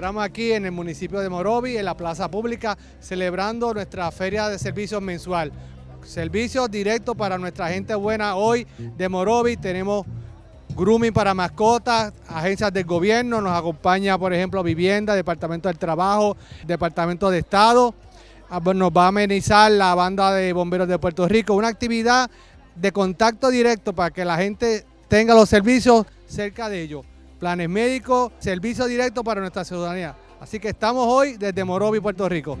encontramos aquí en el municipio de Morovi, en la plaza pública, celebrando nuestra feria de servicios mensual. Servicios directos para nuestra gente buena hoy de Morovi. Tenemos grooming para mascotas, agencias del gobierno, nos acompaña por ejemplo Vivienda, Departamento del Trabajo, Departamento de Estado. Ah, pues, nos va a amenizar la banda de bomberos de Puerto Rico, una actividad de contacto directo para que la gente tenga los servicios cerca de ellos. Planes médicos, servicio directo para nuestra ciudadanía. Así que estamos hoy desde Morovi, Puerto Rico.